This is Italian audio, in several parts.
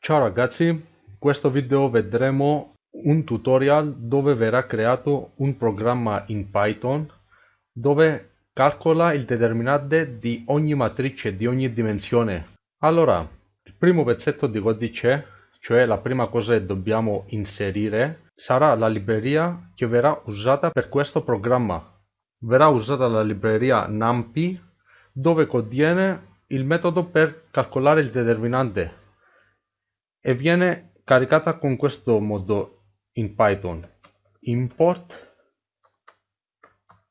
Ciao ragazzi, in questo video vedremo un tutorial dove verrà creato un programma in Python dove calcola il determinante di ogni matrice di ogni dimensione. Allora, il primo pezzetto di codice, cioè la prima cosa che dobbiamo inserire, sarà la libreria che verrà usata per questo programma. Verrà usata la libreria NumPy dove contiene il metodo per calcolare il determinante e viene caricata con questo modo in Python. Import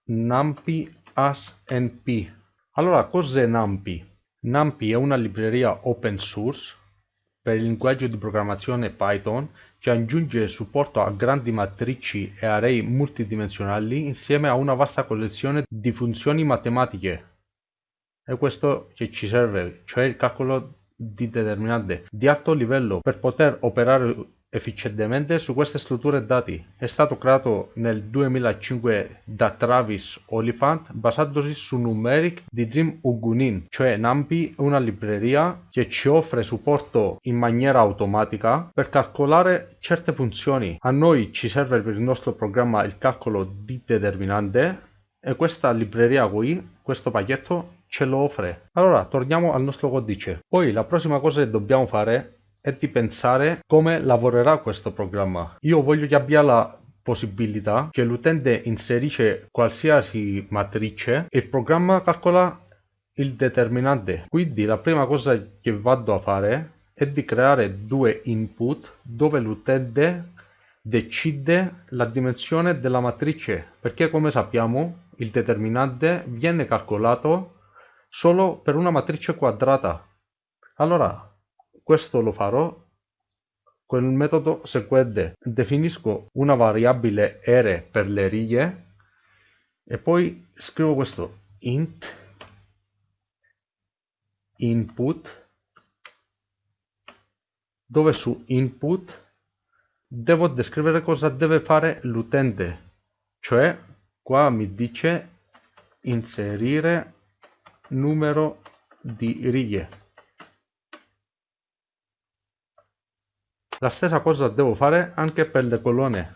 numpy as np allora cos'è numpy? numpy è una libreria open source per il linguaggio di programmazione Python che aggiunge supporto a grandi matrici e array multidimensionali insieme a una vasta collezione di funzioni matematiche. È questo che ci serve, cioè il calcolo di determinante di alto livello per poter operare efficientemente su queste strutture dati. È stato creato nel 2005 da Travis Oliphant basandosi su Numeric di Jim Ugunin, cioè NumPy è una libreria che ci offre supporto in maniera automatica per calcolare certe funzioni. A noi ci serve per il nostro programma il calcolo di determinante e questa libreria qui, questo pacchetto ce lo offre. Allora, torniamo al nostro codice. Poi la prossima cosa che dobbiamo fare è di pensare come lavorerà questo programma. Io voglio che abbia la possibilità che l'utente inserisce qualsiasi matrice e il programma calcola il determinante. Quindi la prima cosa che vado a fare è di creare due input dove l'utente decide la dimensione della matrice perché come sappiamo il determinante viene calcolato solo per una matrice quadrata. Allora, questo lo farò con il metodo seguente. Definisco una variabile r per le righe e poi scrivo questo int input dove su input devo descrivere cosa deve fare l'utente cioè qua mi dice inserire numero di righe. La stessa cosa devo fare anche per le colonne.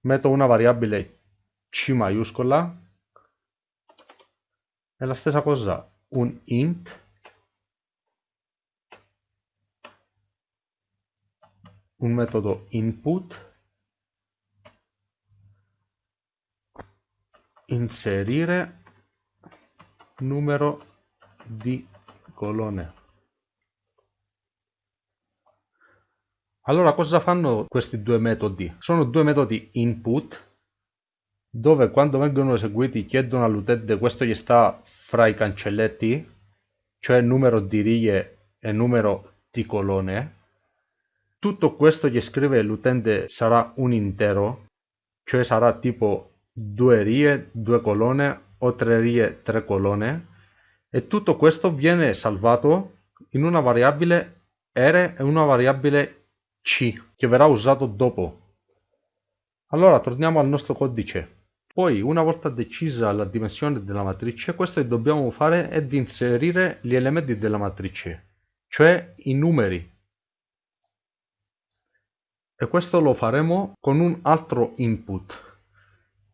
Metto una variabile c maiuscola. E la stessa cosa un int. Un metodo input. Inserire numero di colonne. Allora cosa fanno questi due metodi? Sono due metodi input dove quando vengono eseguiti chiedono all'utente questo gli sta fra i cancelletti, cioè numero di righe e numero di colonne. Tutto questo gli scrive l'utente sarà un intero, cioè sarà tipo due righe, due colonne o tre righe, tre colonne e tutto questo viene salvato in una variabile r e una variabile c che verrà usato dopo. Allora torniamo al nostro codice. Poi una volta decisa la dimensione della matrice, questo che dobbiamo fare è di inserire gli elementi della matrice, cioè i numeri. E questo lo faremo con un altro input.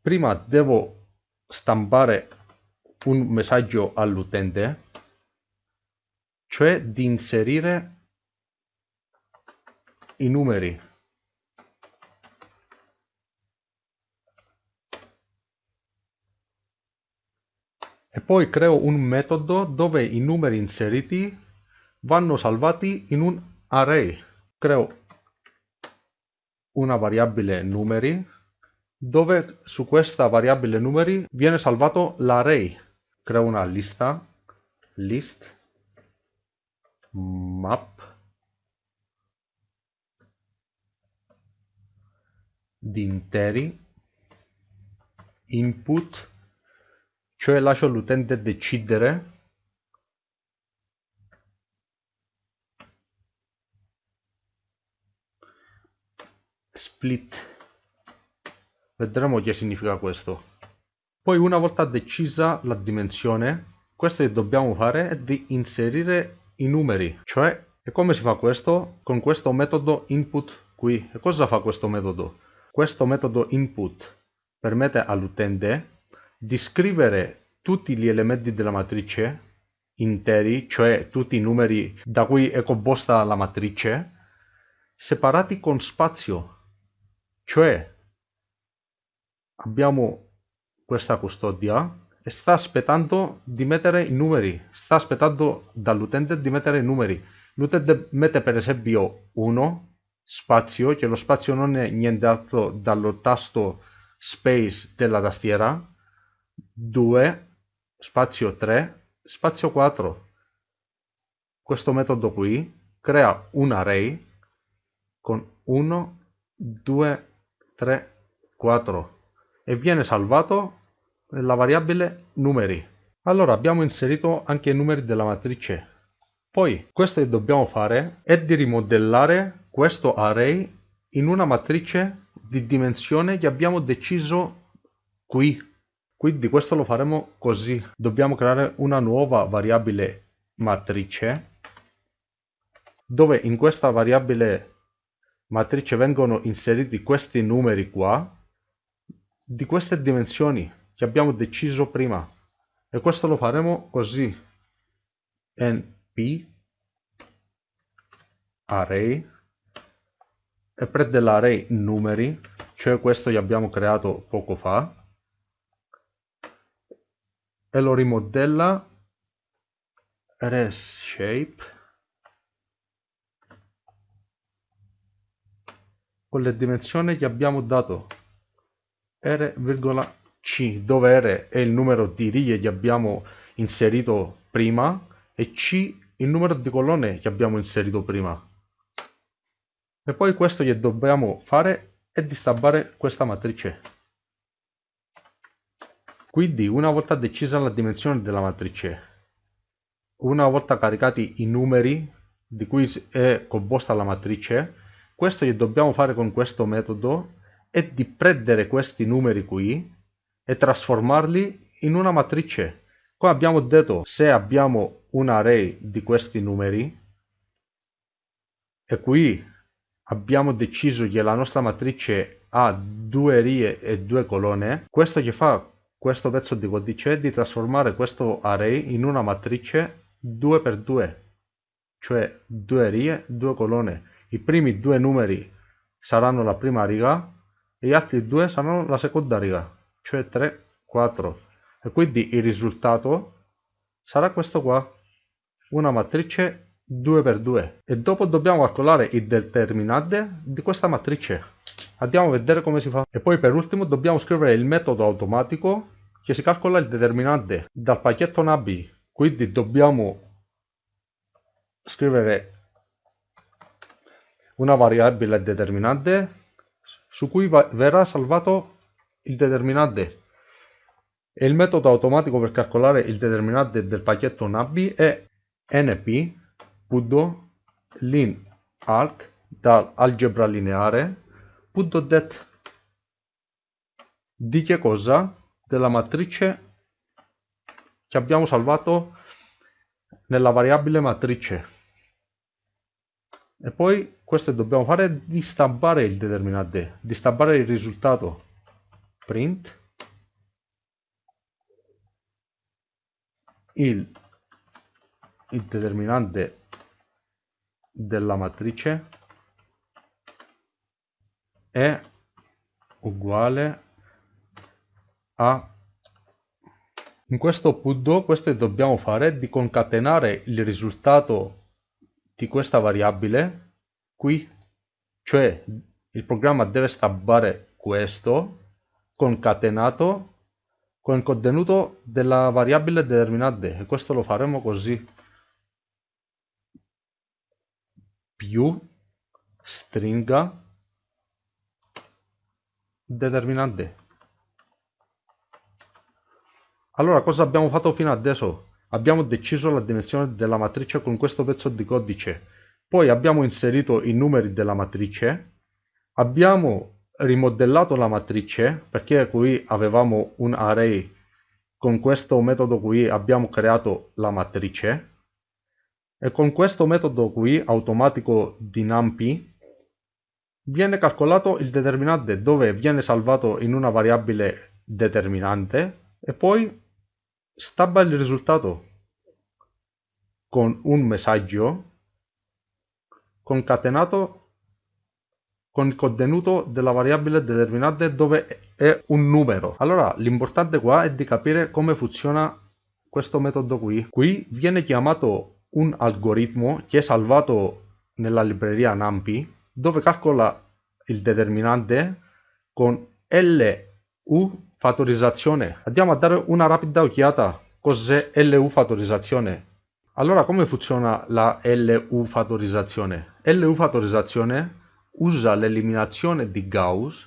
Prima devo stampare un messaggio all'utente, cioè di inserire i numeri. E poi creo un metodo dove i numeri inseriti vanno salvati in un array. Creo una variabile numeri dove su questa variabile numeri viene salvato l'array. Creo una lista, list, map, di interi, input, cioè lascio all'utente decidere split Vedremo che significa questo. Poi una volta decisa la dimensione, questo che dobbiamo fare è di inserire i numeri, cioè E come si fa questo? Con questo metodo input qui. E cosa fa questo metodo? Questo metodo input permette all'utente di scrivere tutti gli elementi della matrice interi, cioè tutti i numeri da cui è composta la matrice, separati con spazio. Cioè abbiamo questa custodia e sta aspettando di mettere i numeri, sta aspettando dall'utente di mettere i numeri. L'utente mette per esempio 1 spazio, che lo spazio non è niente altro dallo tasto space della tastiera, 2 spazio 3 spazio 4. Questo metodo qui crea un array con 1, 2, 3, 4 e viene salvato nella variabile numeri. Allora abbiamo inserito anche i numeri della matrice. Poi questo che dobbiamo fare è di rimodellare questo array in una matrice di dimensione che abbiamo deciso qui. Quindi questo lo faremo così. Dobbiamo creare una nuova variabile matrice dove in questa variabile matrice vengono inseriti questi numeri qua di queste dimensioni che abbiamo deciso prima. E questo lo faremo così. Np array e prende l'array numeri cioè questo che abbiamo creato poco fa e lo rimodella res shape con le dimensioni che abbiamo dato R,C dove R è il numero di righe che abbiamo inserito prima e C il numero di colonne che abbiamo inserito prima. E poi questo che dobbiamo fare è di stampare questa matrice. Quindi una volta decisa la dimensione della matrice, una volta caricati i numeri di cui è composta la matrice, questo che dobbiamo fare con questo metodo è di prendere questi numeri qui e trasformarli in una matrice. Come abbiamo detto, se abbiamo un array di questi numeri e qui abbiamo deciso che la nostra matrice ha due righe e due colonne, questo che fa questo pezzo di codice è di trasformare questo array in una matrice 2x2, cioè due righe, due colonne. I primi due numeri saranno la prima riga gli altri due saranno la seconda riga, cioè 3, 4. E quindi il risultato sarà questo qua, una matrice 2x2. E dopo dobbiamo calcolare il determinante di questa matrice. Andiamo a vedere come si fa. E poi per ultimo dobbiamo scrivere il metodo automatico che si calcola il determinante dal pacchetto nabi. Quindi dobbiamo scrivere una variabile determinante su cui verrà salvato il determinante. E il metodo automatico per calcolare il determinante del pacchetto NABI è np.linalg dall'algebra lineare .det di che cosa? Della matrice che abbiamo salvato nella variabile matrice e poi questo dobbiamo fare di stampare il determinante di stampare il risultato. Print. Il, il determinante della matrice è uguale a in questo punto questo dobbiamo fare di concatenare il risultato di questa variabile qui, cioè il programma deve stampare questo concatenato con il contenuto della variabile determinante e questo lo faremo così. Più stringa determinante. Allora cosa abbiamo fatto fino adesso Abbiamo deciso la dimensione della matrice con questo pezzo di codice. Poi abbiamo inserito i numeri della matrice. Abbiamo rimodellato la matrice perché qui avevamo un array. Con questo metodo qui abbiamo creato la matrice. e con questo metodo qui automatico di NumPy viene calcolato il determinante dove viene salvato in una variabile determinante e poi stabba il risultato con un messaggio concatenato con il contenuto della variabile determinante dove è un numero. Allora l'importante qua è di capire come funziona questo metodo qui. Qui viene chiamato un algoritmo che è salvato nella libreria NumPy dove calcola il determinante con LU fattorizzazione. Andiamo a dare una rapida occhiata cos'è LU fattorizzazione. Allora come funziona la LU fattorizzazione? LU fattorizzazione usa l'eliminazione di Gauss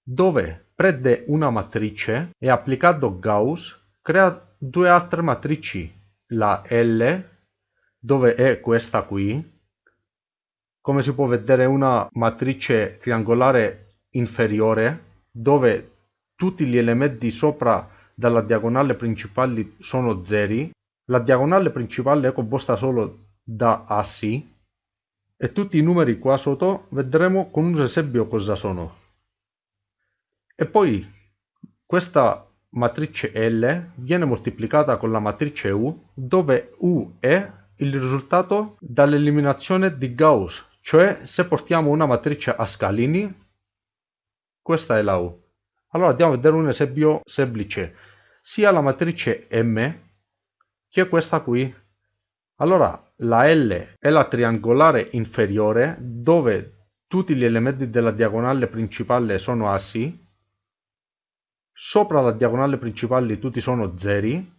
dove prende una matrice e applicando Gauss crea due altre matrici, la L dove è questa qui, come si può vedere una matrice triangolare inferiore dove tutti gli elementi sopra dalla diagonale principale sono zeri la diagonale principale è composta solo da assi e tutti i numeri qua sotto vedremo con un esempio cosa sono. E poi questa matrice L viene moltiplicata con la matrice U dove U è il risultato dall'eliminazione di Gauss, cioè se portiamo una matrice a scalini, questa è la U. Allora andiamo a vedere un esempio semplice. Sia la matrice M che questa qui. Allora la L è la triangolare inferiore dove tutti gli elementi della diagonale principale sono assi, sopra la diagonale principale tutti sono zeri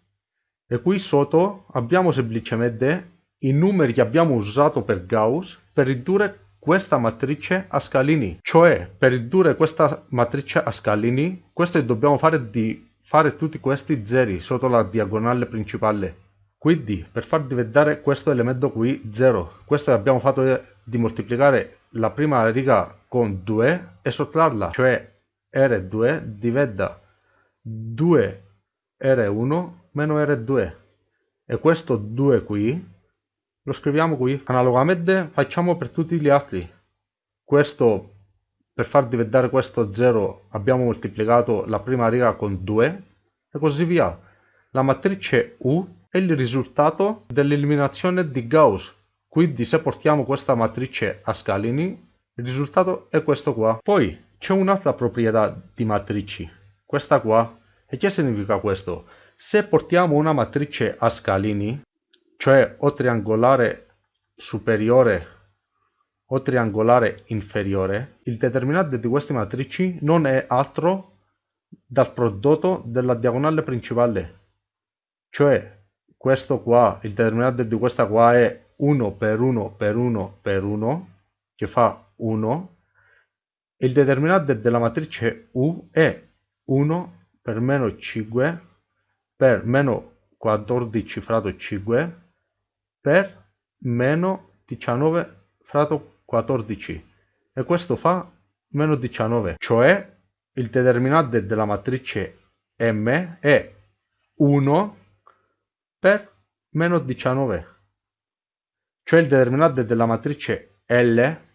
e qui sotto abbiamo semplicemente i numeri che abbiamo usato per Gauss per ridurre questa matrice a scalini. Cioè, per ridurre questa matrice a scalini, questo dobbiamo fare di fare tutti questi zeri sotto la diagonale principale. Quindi, per far diventare questo elemento qui 0, questo abbiamo fatto di moltiplicare la prima riga con 2 e sottrarla, cioè R2 diventa 2R1 meno R2 e questo 2 qui lo scriviamo qui. Analogamente facciamo per tutti gli altri. Questo per far diventare questo 0 abbiamo moltiplicato la prima riga con 2 e così via. La matrice U è il risultato dell'eliminazione di Gauss. Quindi se portiamo questa matrice a scalini, il risultato è questo qua. Poi c'è un'altra proprietà di matrici, questa qua. E che significa questo? Se portiamo una matrice a scalini, cioè o triangolare superiore o triangolare inferiore, il determinante di queste matrici non è altro dal prodotto della diagonale principale. Cioè questo qua, il determinante di questa qua è 1 per 1 per 1 per 1, che fa 1. Il determinante della matrice U è 1 per meno 5 per meno 14 fratto 5 per meno 19 fratto 14 e questo fa meno 19 cioè il determinante della matrice M è 1 per meno 19 cioè il determinante della matrice L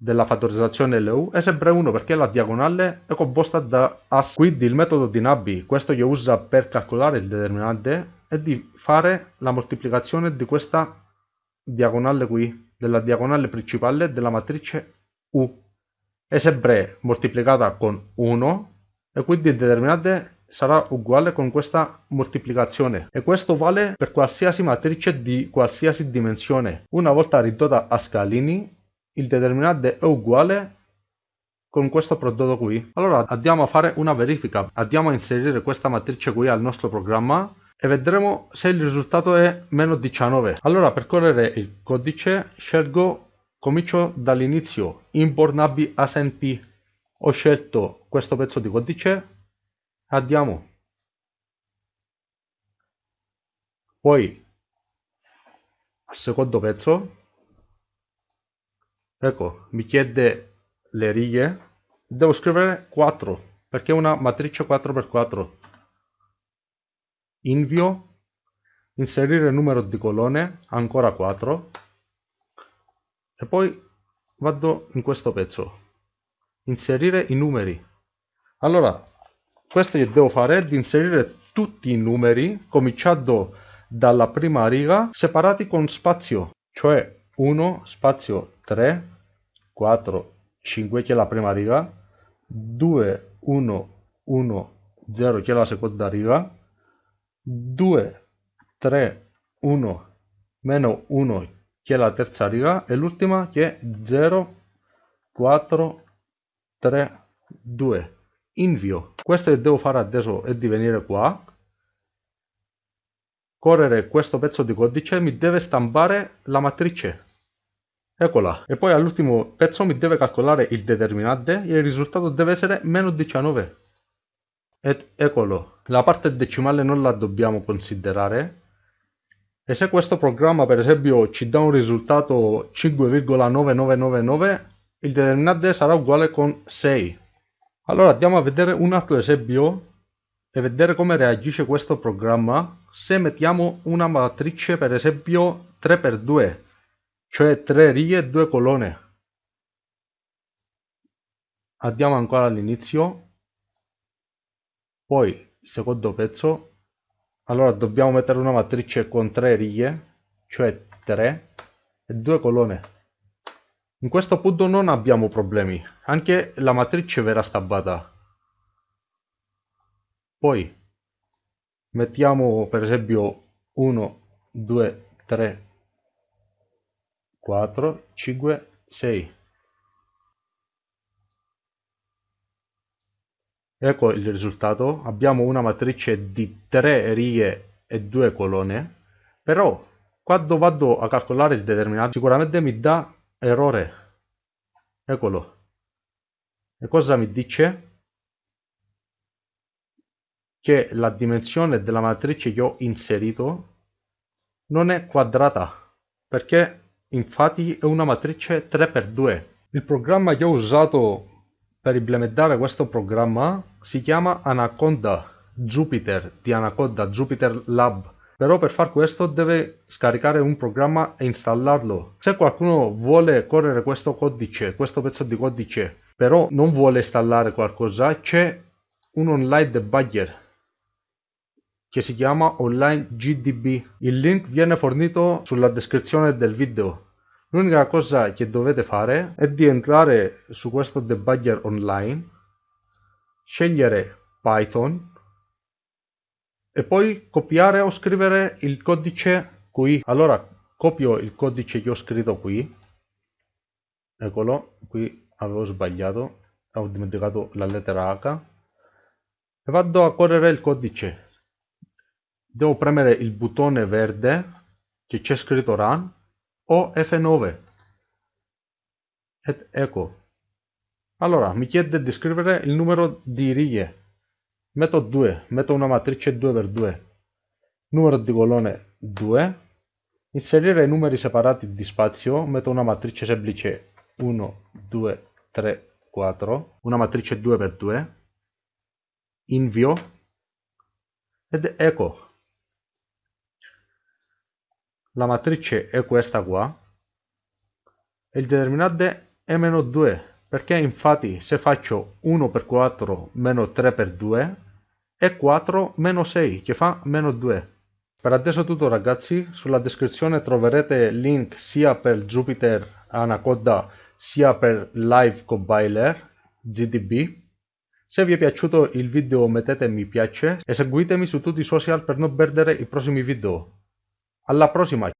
della fattorizzazione LU è sempre 1 perché la diagonale è composta da assi quindi il metodo di Nabi questo che usa per calcolare il determinante è di fare la moltiplicazione di questa diagonale qui, della diagonale principale della matrice U. È sempre moltiplicata con 1 e quindi il determinante sarà uguale con questa moltiplicazione e questo vale per qualsiasi matrice di qualsiasi dimensione. Una volta ridotta a scalini, il determinante è uguale con questo prodotto qui. Allora andiamo a fare una verifica. Andiamo a inserire questa matrice qui al nostro programma e vedremo se il risultato è meno 19. Allora per correre il codice scelgo, comincio dall'inizio, import nabi asnp. Ho scelto questo pezzo di codice, andiamo. Poi al secondo pezzo, ecco, mi chiede le righe, devo scrivere 4 perché è una matrice 4x4 invio inserire numero di colonne, ancora 4, e poi vado in questo pezzo, inserire i numeri. Allora, questo che devo fare è di inserire tutti i numeri, cominciando dalla prima riga, separati con spazio, cioè 1, spazio 3, 4, 5 che è la prima riga, 2, 1, 1, 0 che è la seconda riga, 2, 3, 1, meno 1 che è la terza riga e l'ultima che è 0, 4, 3, 2. Invio. Questo che devo fare adesso è di venire qua, correre questo pezzo di codice mi deve stampare la matrice eccola e poi all'ultimo pezzo mi deve calcolare il determinante e il risultato deve essere meno 19 ed eccolo la parte decimale non la dobbiamo considerare. E se questo programma per esempio ci dà un risultato 5,9999 il determinante sarà uguale con 6 allora andiamo a vedere un altro esempio e vedere come reagisce questo programma. Se mettiamo una matrice per esempio 3x2 cioè 3 righe e 2 colonne. Andiamo ancora all'inizio, poi secondo pezzo, allora dobbiamo mettere una matrice con 3 righe, cioè 3 e 2 colonne. In questo punto non abbiamo problemi, anche la matrice verrà stampata. Poi mettiamo per esempio 1, 2, 3, 4, 5, 6. Ecco il risultato, abbiamo una matrice di 3 righe e 2 colonne, però quando vado a calcolare il determinato sicuramente mi dà errore. Eccolo. E cosa mi dice? Che la dimensione della matrice che ho inserito non è quadrata, perché infatti è una matrice 3x2. Il programma che ho usato per implementare questo programma si chiama Anaconda Jupyter di Anaconda Jupyter Lab. Però per far questo deve scaricare un programma e installarlo. Se qualcuno vuole correre questo codice, questo pezzo di codice, però non vuole installare qualcosa, c'è un online debugger che si chiama Online GDB. Il link viene fornito sulla descrizione del video. L'unica cosa che dovete fare è di entrare su questo debugger online, scegliere Python e poi copiare o scrivere il codice qui. Allora copio il codice che ho scritto qui, eccolo, qui avevo sbagliato, ho dimenticato la lettera H. E vado a correre il codice. Devo premere il bottone verde che c'è scritto run o F9 ed ecco allora mi chiede di scrivere il numero di righe. Metto 2 metto una matrice 2x2 numero di colonne 2 inserire i numeri separati di spazio metto una matrice semplice. 1 2 3 4 una matrice 2x2 invio. Ed ecco la matrice è questa qua. E il determinante è meno 2 perché infatti se faccio 1 per 4 meno 3 per 2 è 4 meno 6 che fa meno 2 per adesso tutto ragazzi. Sulla descrizione troverete link sia per Jupyter Anaconda sia per Live Compiler GDB se vi è piaciuto il video mettete mi piace e seguitemi su tutti i social per non perdere i prossimi video. Alla prossima